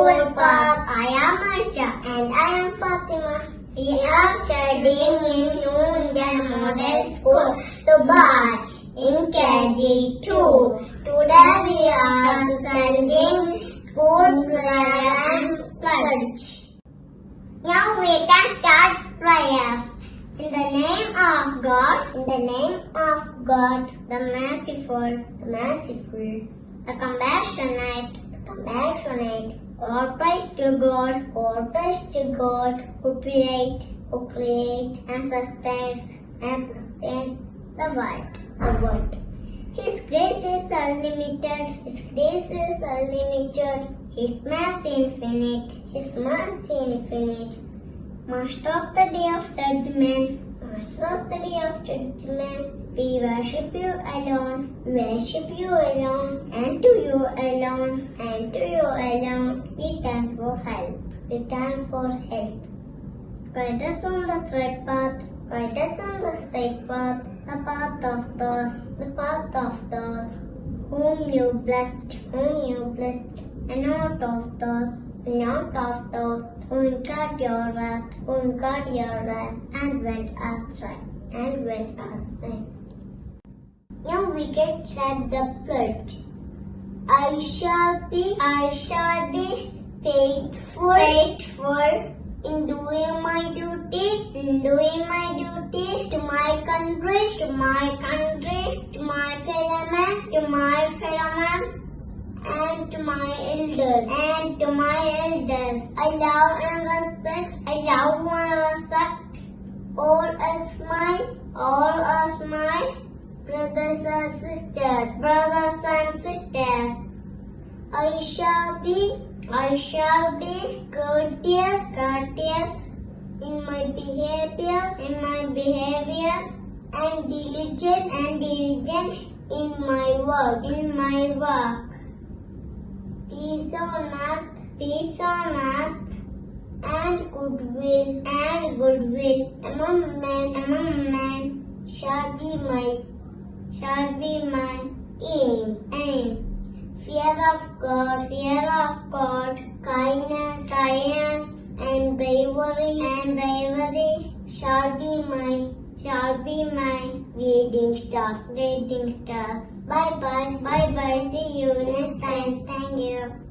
School Park. I am Aisha. And I am Fatima. We are studying in Noonjan Model School, Dubai, in KG2. Today we are studying good prayer pledge. Now we can start prayer. In the name of God, in the name of God, the merciful, the merciful, the compassionate, the compassionate, all praise to God, all praise to God, who create, who create and sustains, and sustains the world, the world. His grace is unlimited, His grace is unlimited, His mercy infinite, His mercy infinite. Master of the day of judgment, Master of the day of judgment, we worship you alone, worship you alone, and to you alone, and to you alone, we turn for help, we turn for help. Guide us on the straight path, guide us on the straight path, the path of those, the path of those whom you blessed, whom you blessed, not of those, not of those who incurred your wrath, and went astray, and went astray. Now we can chant the pledge. I shall be, I shall be faithful, faithful in doing my duty, in doing my duty to my country, to my country, to my fellow man, to my fellow man, and to my elders, and to my elders. I love and respect, I love and respect all as my, all as my brothers and sisters, brothers and sisters. I shall be, I shall be courteous, courteous in my behavior, in my behavior, and diligent and diligent in my work, in my work. Peace on earth, peace on earth, and goodwill, and goodwill among men, among men shall be my, shall be my aim, aim. Fear of God, fear of God, kindness, kindness, and bravery, and bravery shall be my, shall be my leading stars, leading stars. Bye bye, bye bye. See you next time. Thank you.